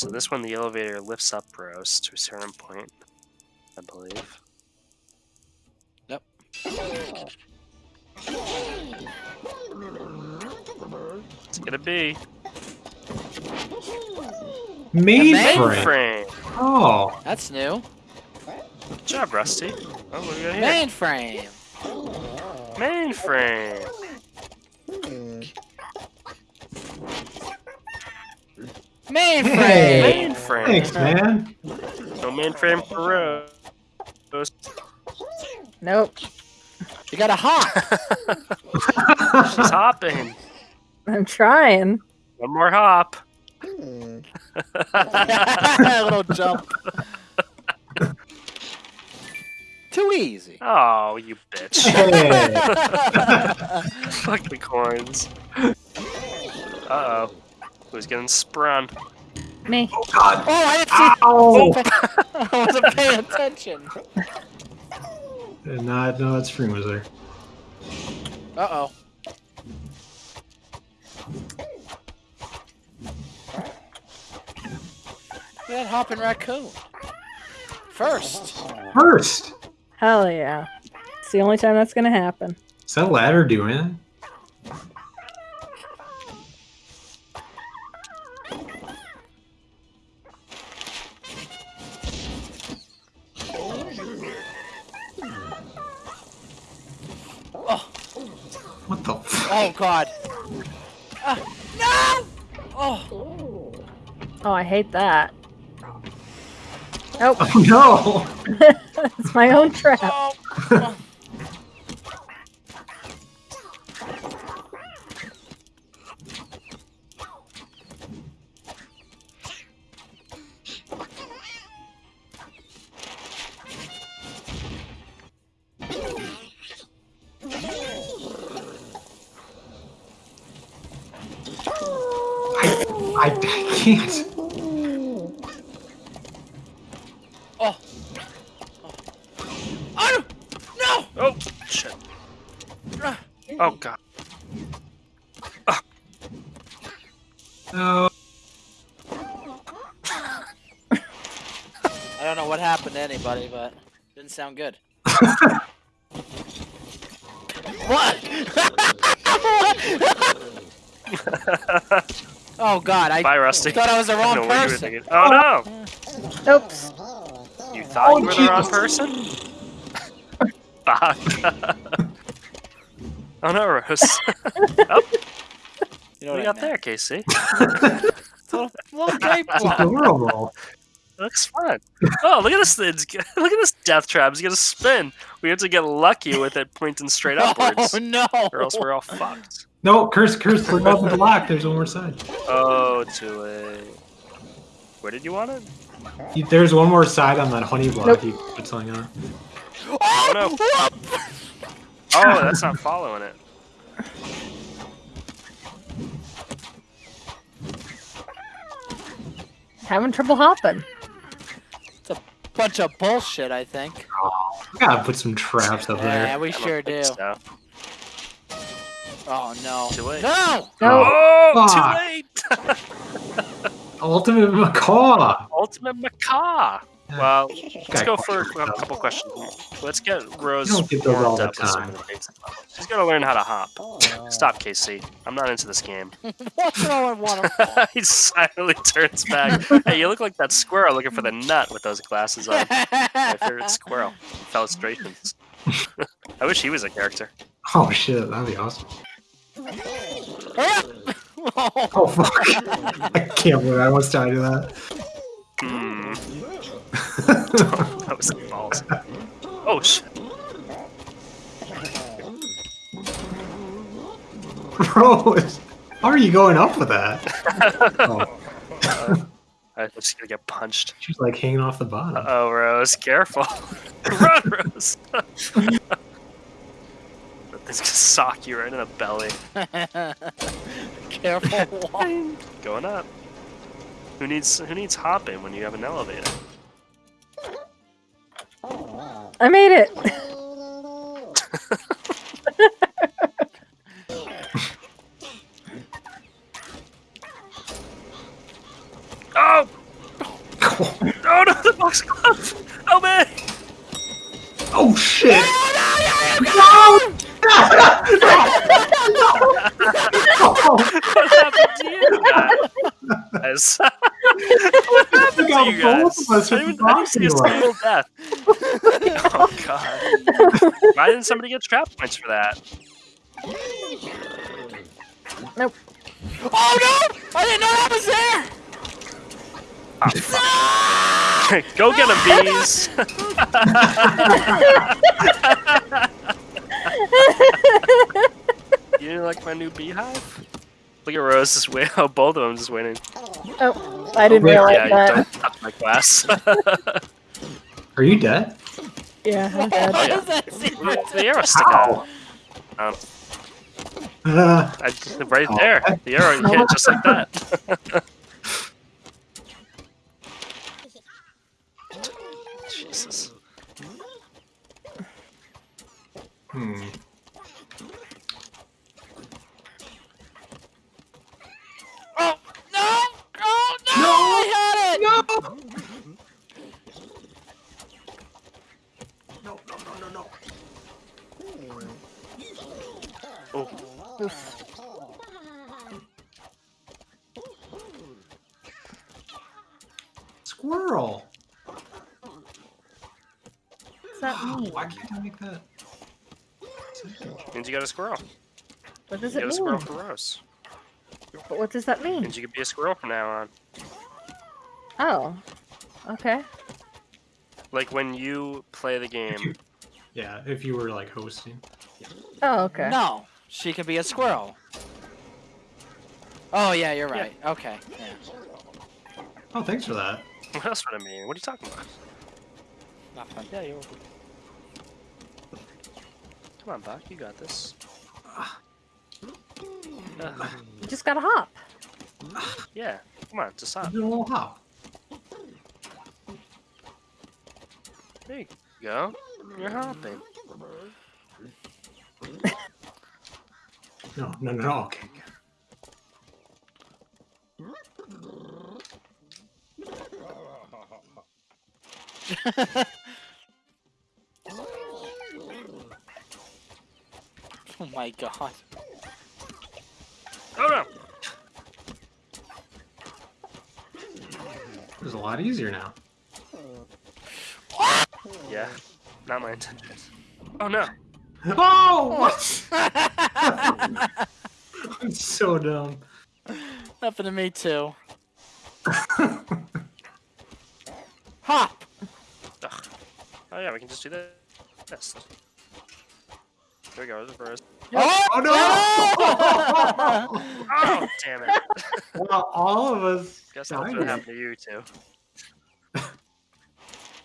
So this one, the elevator lifts up Rose to a certain point, I believe. Yep. It's gonna be Mainframe. mainframe. Oh, That's new. Good job, Rusty. Oh, what do we got here? Mainframe. Mainframe. Mainframe. Hey. Mainframe. thanks, man. No mainframe for Rose. Nope. You got a hop. She's hopping. I'm trying. One more hop. a little jump. Too easy. Oh, you bitch. Hey. Fuck the coins. Uh oh. Who's getting sprung? Me. God. Oh, I didn't see. Ow! I wasn't paying attention. Did not know that screen was there. Uh oh. That hopping raccoon. First. First. Hell yeah. It's the only time that's gonna happen. Is that ladder doing it? Oh God. Ah, no. Oh. Oh, I hate that. Nope, oh no! it's my own trap. Oh. I, I, I can't. Oh. Oh. No. Oh, shit. Oh, God. No. I don't know what happened to anybody, but didn't sound good. what? oh God! I Bye, Rusty. thought I was the I don't know wrong what person. thinking. Oh, no! Oh. Oops. You thought Oh, you were the oh, wrong person? Fuck. oh, no, Rose. oh, You know what do you what I got meant. there, Casey? It's a little, little grape It's adorable. It looks fun. Oh, look at this! It's, look at this death trap. It's gonna spin. We have to get lucky with it pointing straight oh, upwards, Oh no! or else we're all fucked. No, curse, curse, we're above the block. There's one more side. Oh, too late. Where did you want it? There's one more side on that honey block Nope. you put something on. Oh, oh no. no! Oh, that's not following it. Having trouble hopping. Bunch of bullshit, I think. We gotta put some traps up Yeah, there. Yeah, we I sure do. so. Oh no! Too late. No! Oh, no. Oh, Fuck. too late! Ultimate macaw. Ultimate macaw. Well, let's go for a couple questions. Let's get Rose You don't get those all warmed the up with some time. of the basic levels. She's gotta learn how to hop. Stop, KC. I'm not into this game. What's wrong with one he silently turns back. Hey, you look like that squirrel looking for the nut with those glasses on. My favorite squirrel. Illustrations. I wish he was a character. Oh shit, that'd be awesome. oh. Oh fuck. I can't believe I almost died to that. Hmm. that was balls. Oh shit. Bro, how are you going up with that? Oh, I'm just gonna get punched. she's like hanging off the bottom. Uh oh, Rose, careful. Run, Rose. that thing's gonna sock you right in the belly. Careful. Going up. Who needs who needs hopping when you have an elevator? I made it. Oh! Foxglove! Help me! Oh shit! What happened to you guys? what happened got to you both guys? of us I with didn't, I didn't see a boxing single death. Oh god. Why didn't somebody get trap points for that? Nope. Oh no! I didn't know that was there! Go get him, bees! you didn't like my new beehive? Look at Rose just wait. Oh, both of them just winning. Oh, I didn't Wait, realize yeah, you that. don't touch my glass. Are you dead? Yeah, I'm dead. Oh, yeah. What that seem Look at the arrow stick How? out. Um, Uh, I, right there. The arrow hit just like that. Jesus. hmm. Oh no! Oh no! I had it! No! No, no, no, no, no. Oh, Squirrel! What's that mean? Why can't I make that? means you got a squirrel. What does You it got a squirrel for Rose. But what does that mean? Means you could be a squirrel from now on. Oh. Okay. Like when you play the If you- game. Yeah, if you were like hosting. Oh, okay. No, she can be a squirrel. Oh yeah, you're right. Okay. Yeah. Oh, thanks for that. What else would I mean? What are you talking about? Nothing. Yeah, you're welcome. Come on, Buck. You got this. Ugh, You just gotta hop. yeah. Come on, just stop. Do a little hop. There you go. You're hopping. No, no, no, no. Okay. Oh my god. Oh no! It's a lot easier now. Yeah. Not my intention. Oh no! Oh! What? I'm so dumb. Happened to me too. Hop. Ugh. Oh yeah, we can just do this. This. There we go. There's a first. Oh, Oh no! Oh damn it! well, all of us. Guess that's what happened to you too.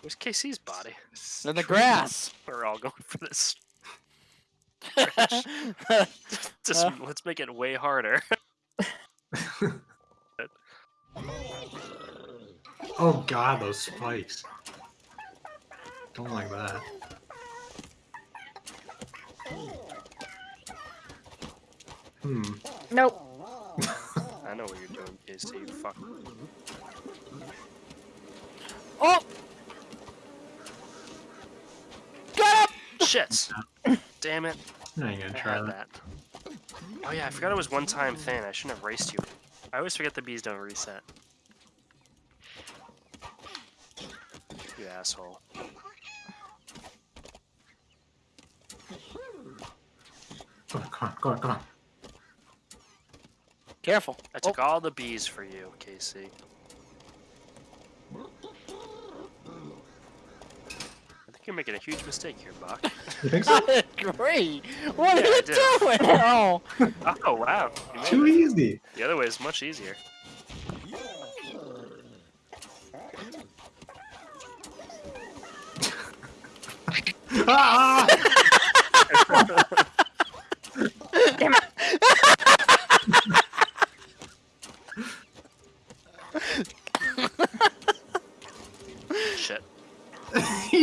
Where's KC's body? In the grass. We're all going for this. Just Uh. let's make it way harder. Oh god, those spikes. Don't like that. Hmm. Nope. I know what you're doing, KC. You fuck. oh. Got him. Shit! Damn it! I ain't gonna I try that. that. Oh yeah, I forgot it was one time thing. I shouldn't have raced you. I always forget the bees don't reset. You asshole. Come on, come on, come on. Careful. I took all the bees for you, KC. I think you're making a huge mistake here, Buck. You think so? Great. What Yeah, are you doing? Oh. oh wow! You Too it. easy. The other way is much easier. Ah!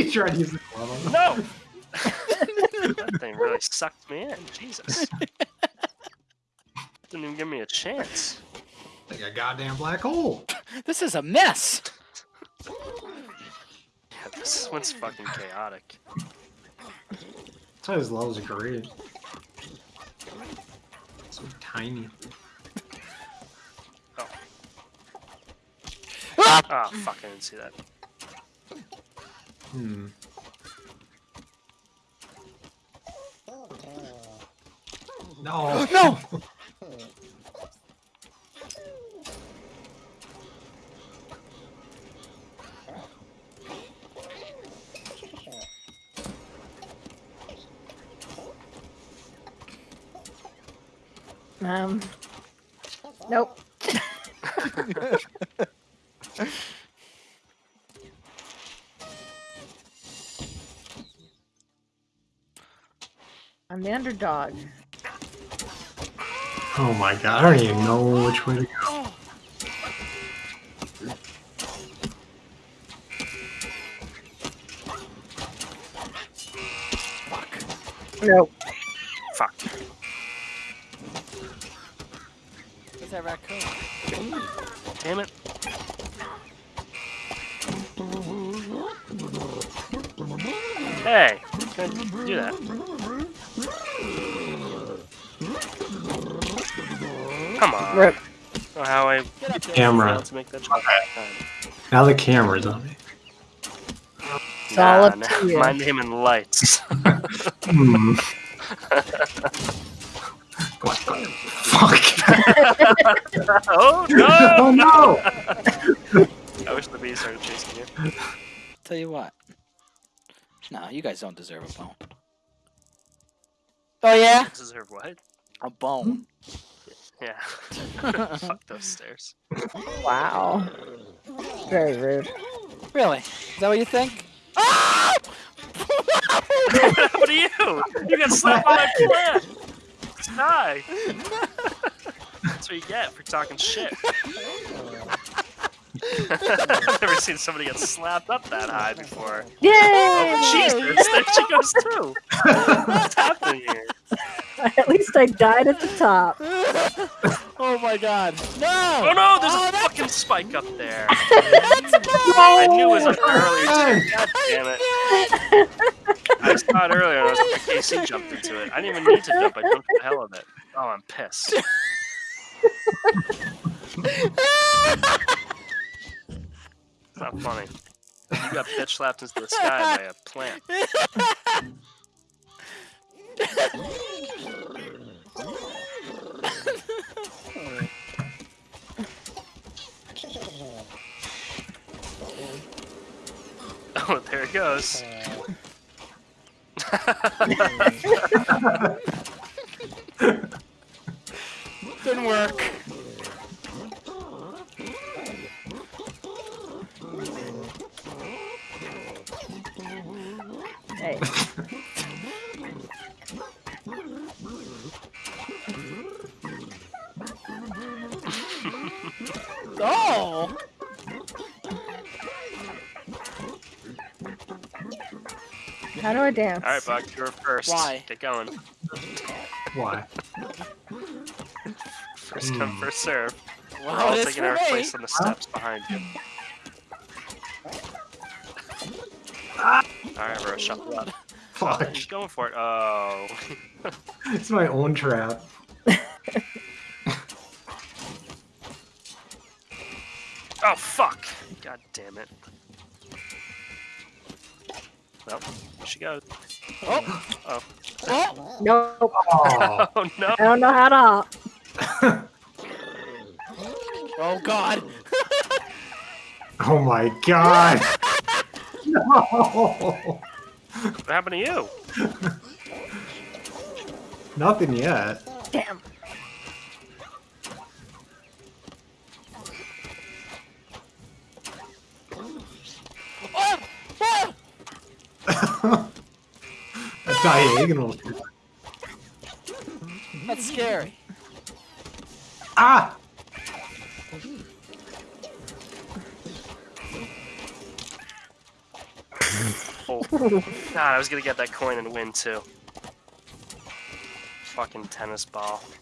He tried to use the club on No! that thing really sucked me in. Jesus. Didn't even give me a chance. like a goddamn black hole. This is a mess. yeah, This one's fucking chaotic. That's why his levels are great. So tiny. Oh ah! Ah, fuck! I didn't see that. Hmm. No. No! Um. Nope. I'm the underdog. Oh my god, I don't even know which way to go. Fuck. Nope. Fuck. Where's that raccoon? Damn it. Hey, can I do that? Come on. Rip. Oh, how I Get up. Camera. failed to make that jump. Now the camera's on me. It's all up to nah, you. My name and lights. Hmm. what the fuck? oh no! oh no! I wish the bees started chasing you. Tell you what. No, you guys don't deserve a bone. Oh yeah? Deserve what? A bone. Yeah. Fuck those stairs. Wow. Very rude. really? Is that what you think? Ah! what happened to you? You got slapped by my plant. Die. That's what you get for talking shit. I've never seen somebody get slapped up that high before. Yay! Oh, Jesus! There she goes too. What's happening here? At least I died at the top. oh my god. No! Oh no! There's Oh, a that's- fucking spike up there. Let's go! I knew it was up there earlier. God damn it! I saw it earlier. I was like, KC jumped into it. I didn't even need to jump. I jumped for the hell of it. Oh, I'm pissed. It's not funny. You got bitch slapped into the sky by a plant. Oh, there it goes. Didn't work. Hey. Oh! How do I dance? All right, Buck, you're first. Why? Get going. Why? First come, Hmm. first serve. We're all taking our me. place on the steps behind you. Ah! Alright, bro, shuffle up. Fuck. He's going for it. Oh. It's my own trap. Oh, fuck! God damn it. Well, here she goes. Oh! Oh. Oh! Nope. Oh. Oh, no! I don't know how to. Oh god! oh my god. No. What happened to you? Nothing yet. Damn. Diagonal. That's scary. Ah! Oh. God, I was gonna get that coin and win too. Fucking tennis ball.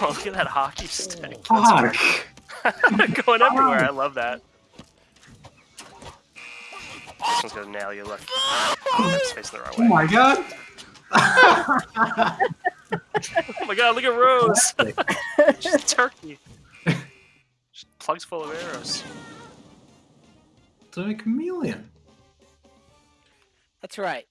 Oh, look at that hockey stick. That's Fuck. Going everywhere. I love that. this one's gonna nail you. Look, it's facing the wrong Oh my god! Oh my god, look at Rose. She's a turkey. She's plugs full of arrows. It's a chameleon. That's right.